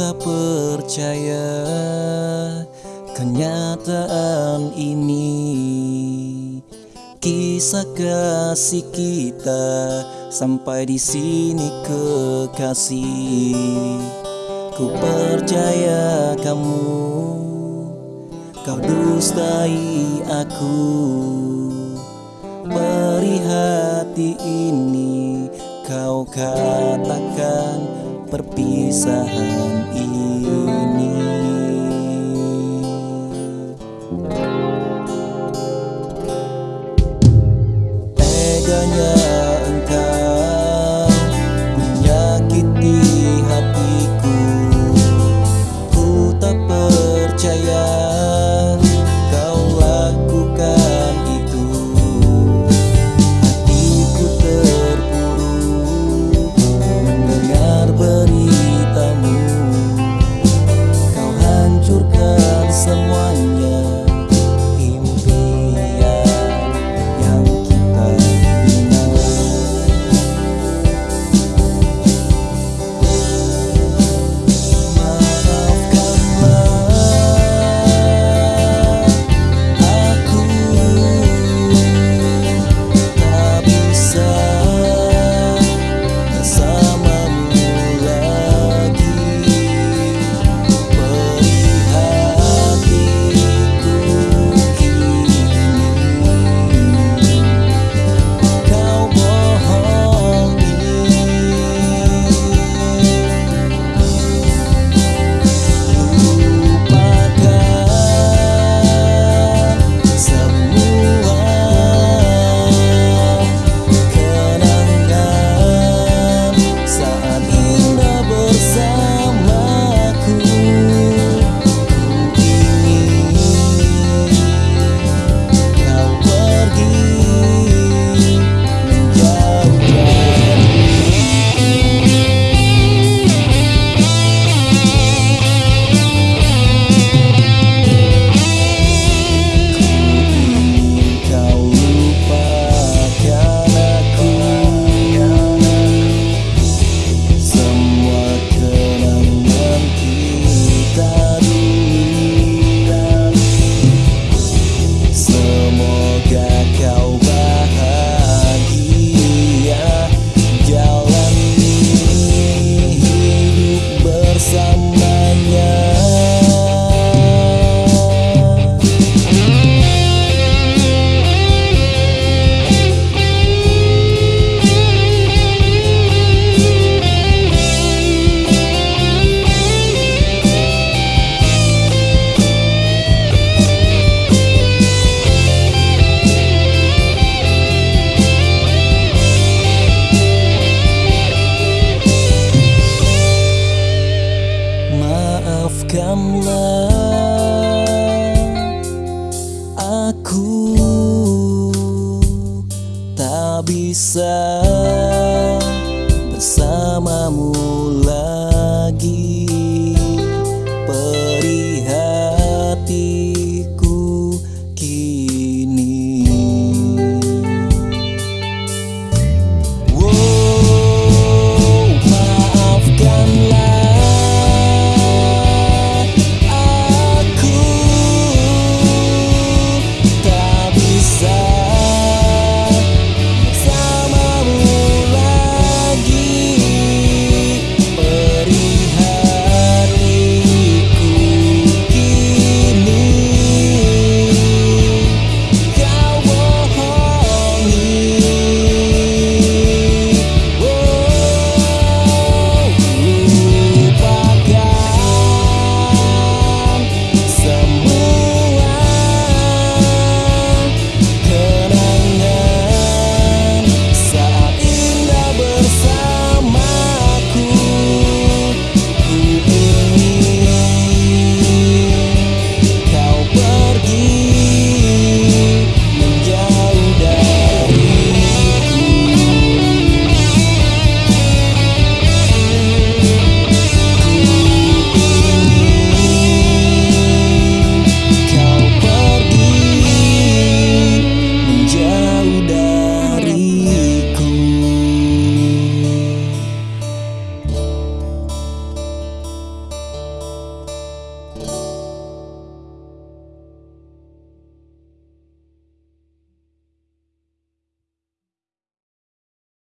tak percaya kenyataan ini. Kisah kasih kita sampai di sini kekasih. Ku percaya kamu Kau dustai aku. Beri hati ini Kau katakan perpisahan ini. kamu